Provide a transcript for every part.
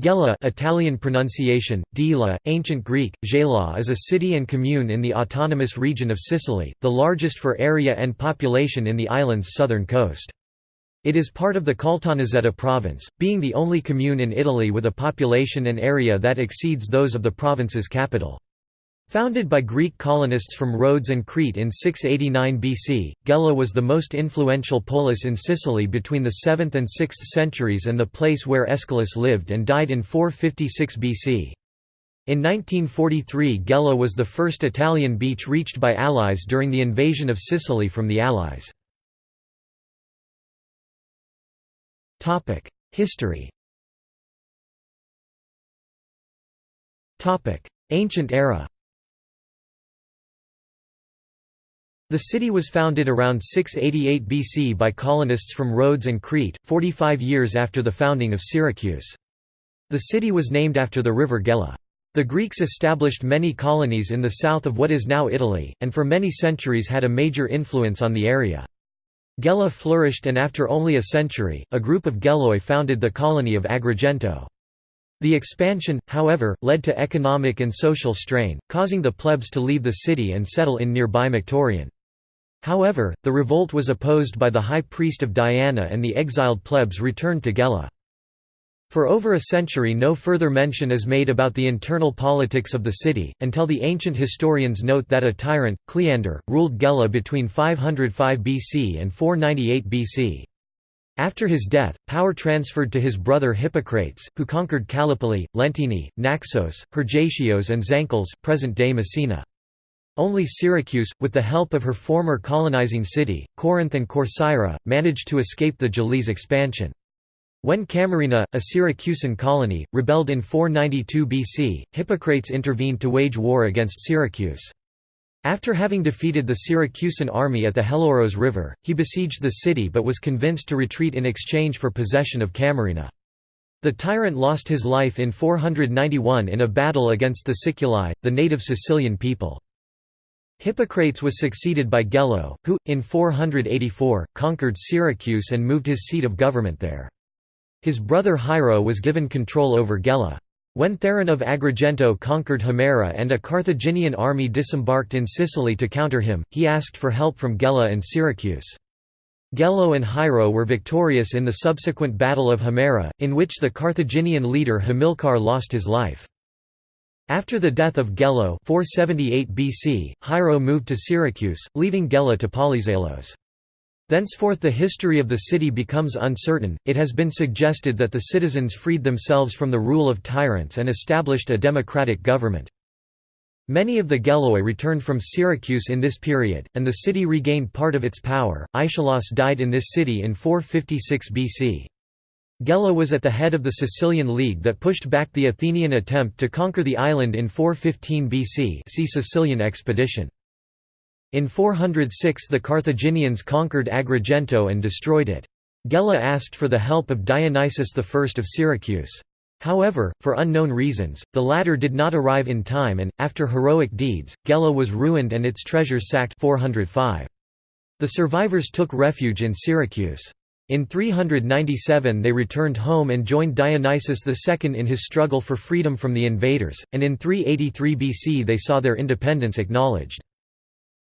Gela Italian pronunciation, Dila, Ancient Greek, Gela is a city and commune in the autonomous region of Sicily, the largest for area and population in the island's southern coast. It is part of the Caltanissetta province, being the only commune in Italy with a population and area that exceeds those of the province's capital. Founded by Greek colonists from Rhodes and Crete in 689 BC, Gela was the most influential polis in Sicily between the 7th and 6th centuries and the place where Aeschylus lived and died in 456 BC. In 1943 Gela was the first Italian beach reached by Allies during the invasion of Sicily from the Allies. History Ancient era The city was founded around 688 BC by colonists from Rhodes and Crete, 45 years after the founding of Syracuse. The city was named after the river Gela. The Greeks established many colonies in the south of what is now Italy, and for many centuries had a major influence on the area. Gela flourished and after only a century, a group of Geloi founded the colony of Agrigento. The expansion, however, led to economic and social strain, causing the plebs to leave the city and settle in nearby Maktorion. However, the revolt was opposed by the high priest of Diana and the exiled plebs returned to Gela. For over a century no further mention is made about the internal politics of the city, until the ancient historians note that a tyrant, Cleander, ruled Gela between 505 BC and 498 BC. After his death, power transferred to his brother Hippocrates, who conquered Callipoli, Lentini, Naxos, Hergatios and Zankles present-day Messina. Only Syracuse, with the help of her former colonizing city, Corinth and Corcyra, managed to escape the Gelese expansion. When Camarina, a Syracusan colony, rebelled in 492 BC, Hippocrates intervened to wage war against Syracuse. After having defeated the Syracusan army at the Helloros River, he besieged the city but was convinced to retreat in exchange for possession of Camarina. The tyrant lost his life in 491 in a battle against the Siculi, the native Sicilian people. Hippocrates was succeeded by Gelo, who, in 484, conquered Syracuse and moved his seat of government there. His brother Hiero was given control over Gela. When Theron of Agrigento conquered Himera and a Carthaginian army disembarked in Sicily to counter him, he asked for help from Gela and Syracuse. Gelo and Hiero were victorious in the subsequent Battle of Himera, in which the Carthaginian leader Hamilcar lost his life. After the death of Gelo 478 BC, Hiero moved to Syracuse, leaving Gela to Polyzalos. Thenceforth the history of the city becomes uncertain, it has been suggested that the citizens freed themselves from the rule of tyrants and established a democratic government. Many of the Geloi returned from Syracuse in this period, and the city regained part of its power. Aeschylus died in this city in 456 BC. Gela was at the head of the Sicilian League that pushed back the Athenian attempt to conquer the island in 415 BC see Sicilian expedition. In 406 the Carthaginians conquered Agrigento and destroyed it. Gela asked for the help of Dionysius I of Syracuse. However, for unknown reasons, the latter did not arrive in time and, after heroic deeds, Gela was ruined and its treasures sacked 405. The survivors took refuge in Syracuse. In 397 they returned home and joined Dionysius II in his struggle for freedom from the invaders, and in 383 BC they saw their independence acknowledged.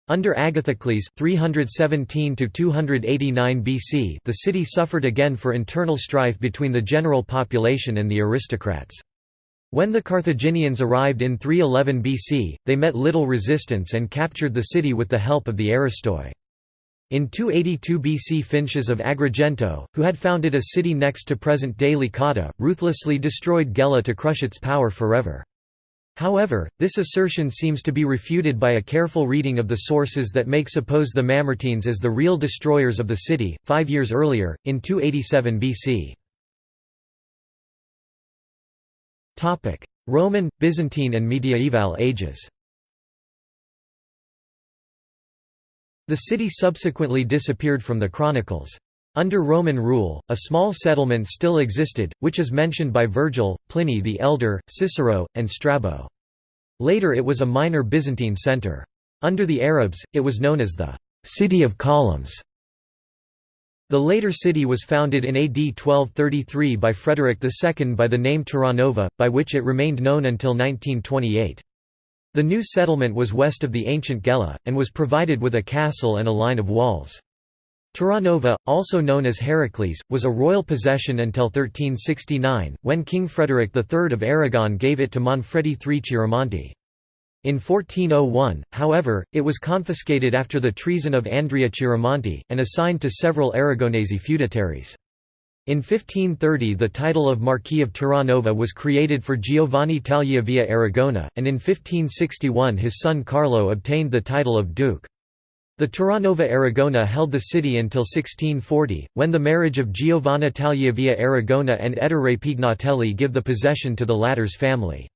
Under Agathocles 317 BC the city suffered again for internal strife between the general population and the aristocrats. When the Carthaginians arrived in 311 BC, they met little resistance and captured the city with the help of the Aristoi. In 282 BC Phintias of Agrigento, who had founded a city next to present-day Licata, ruthlessly destroyed Gela to crush its power forever. However, this assertion seems to be refuted by a careful reading of the sources that make suppose the Mamertines as the real destroyers of the city, five years earlier, in 287 BC. Roman, Byzantine and mediaeval ages The city subsequently disappeared from the chronicles. Under Roman rule, a small settlement still existed, which is mentioned by Virgil, Pliny the Elder, Cicero, and Strabo. Later it was a minor Byzantine centre. Under the Arabs, it was known as the «city of columns». The later city was founded in AD 1233 by Frederick II by the name Terranova, by which it remained known until 1928. The new settlement was west of the ancient Gela, and was provided with a castle and a line of walls. Terranova, also known as Heracles, was a royal possession until 1369, when King Frederick III of Aragon gave it to Manfredi III Chiaramonte. In 1401, however, it was confiscated after the treason of Andrea Chiaramonte, and assigned to several Aragonese feudataries. In 1530 the title of Marquis of Terranova was created for Giovanni Tagliavia Aragona, and in 1561 his son Carlo obtained the title of Duke. The Terranova Aragona held the city until 1640, when the marriage of Giovanna Tagliavia Aragona and Ettore Pignatelli give the possession to the latter's family.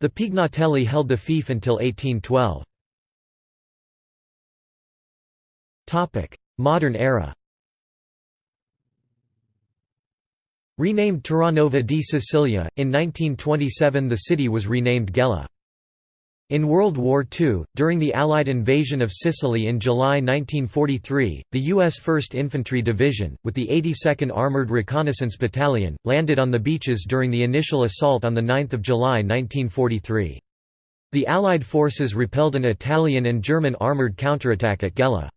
The Pignatelli held the fief until 1812. Modern era Renamed Terranova di Sicilia, in 1927 the city was renamed Gela. In World War II, during the Allied invasion of Sicily in July 1943, the U.S. 1st Infantry Division, with the 82nd Armored Reconnaissance Battalion, landed on the beaches during the initial assault on 9 July 1943. The Allied forces repelled an Italian and German armored counterattack at Gela.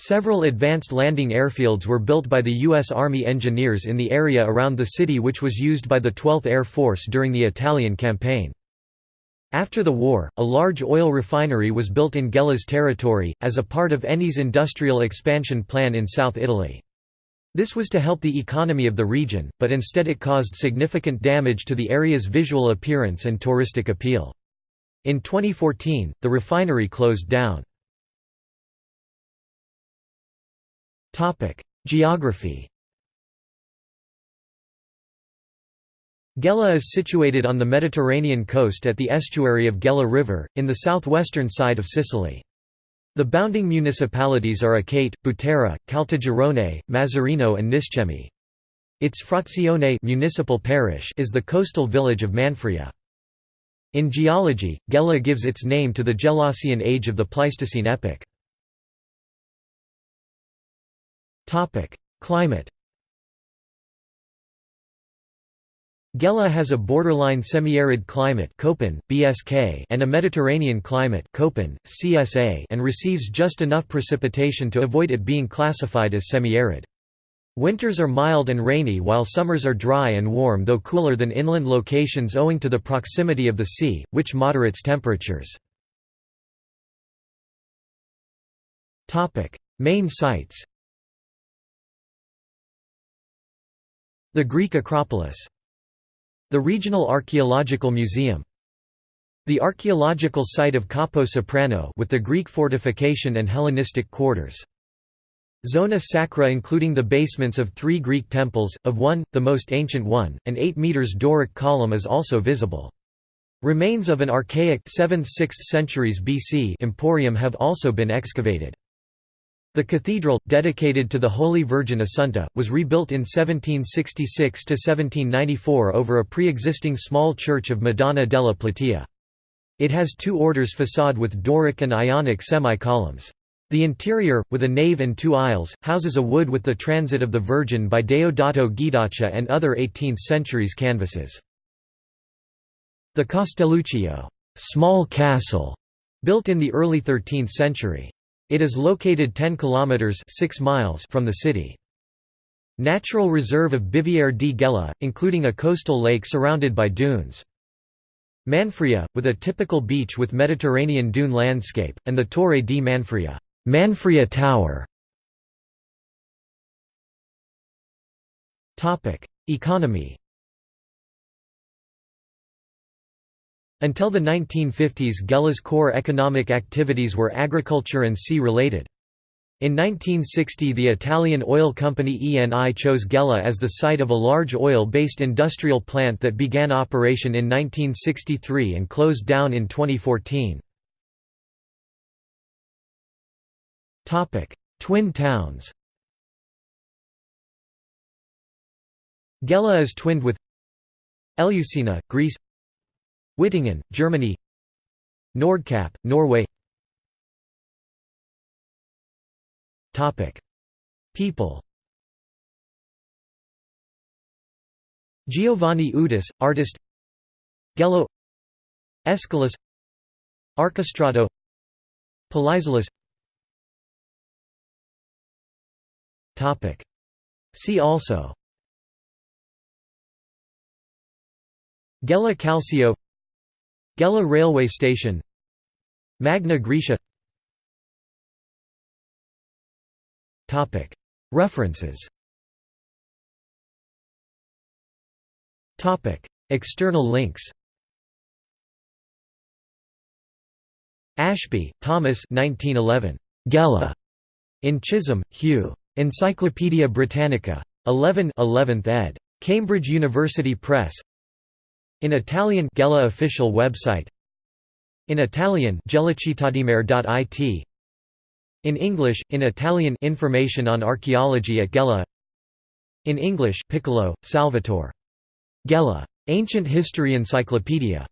Several advanced landing airfields were built by the U.S. Army engineers in the area around the city which was used by the 12th Air Force during the Italian campaign. After the war, a large oil refinery was built in Gela's territory, as a part of Eni's industrial expansion plan in South Italy. This was to help the economy of the region, but instead it caused significant damage to the area's visual appearance and touristic appeal. In 2014, the refinery closed down. Geography Gela is situated on the Mediterranean coast at the estuary of Gela River, in the southwestern side of Sicily. The bounding municipalities are Acate, Butera, Caltagirone, Mazzarino and Niscemi. Its frazione municipal parish is the coastal village of Manfria. In geology, Gela gives its name to the Gelasian age of the Pleistocene epoch. Climate Gela has a borderline semi-arid climate BSK, and a Mediterranean climate CSA, and receives just enough precipitation to avoid it being classified as semi-arid. Winters are mild and rainy while summers are dry and warm though cooler than inland locations owing to the proximity of the sea, which moderates temperatures. Main sites The Greek Acropolis the Regional Archaeological Museum The archaeological site of Capo Soprano with the Greek fortification and Hellenistic quarters. Zona Sacra including the basements of three Greek temples, of one, the most ancient one, an 8 meters Doric column is also visible. Remains of an archaic 7th–6th centuries BC emporium have also been excavated. The cathedral, dedicated to the Holy Virgin Assunta, was rebuilt in 1766–1794 over a pre-existing small church of Madonna della Platea. It has two orders facade with Doric and Ionic semi-columns. The interior, with a nave and two aisles, houses a wood with the Transit of the Virgin by Deodato Guidaccia and other 18th centuries canvases. The Castelluccio small castle", built in the early 13th century. It is located 10 kilometers 6 miles from the city. Natural reserve of Biviere di Gela, including a coastal lake surrounded by dunes. Manfria, with a typical beach with Mediterranean dune landscape, and the Torre di Manfria, Manfria Tower. Topic: Economy Until the 1950s Gela's core economic activities were agriculture and sea-related. In 1960 the Italian oil company Eni chose Gela as the site of a large oil-based industrial plant that began operation in 1963 and closed down in 2014. Twin towns Gela is twinned with Eleusis, Greece Wittingen, Germany. Nordkap, Norway. People. Giovanni Udis, artist. Gelo. Aeschylus. Archestrato Topic. See also. Gela Calcio. Gela railway station Magna Graecia References External links Ashby, Thomas 1911. Gela. In Chisholm, Hugh. Encyclopædia Britannica. 11 11th ed. Cambridge University Press. In Italian Gela official website. In Italian gelacitadimer.it. In English, in Italian Information on archaeology at Gela. In English Piccolo, Salvatore. Gela. Ancient History Encyclopedia.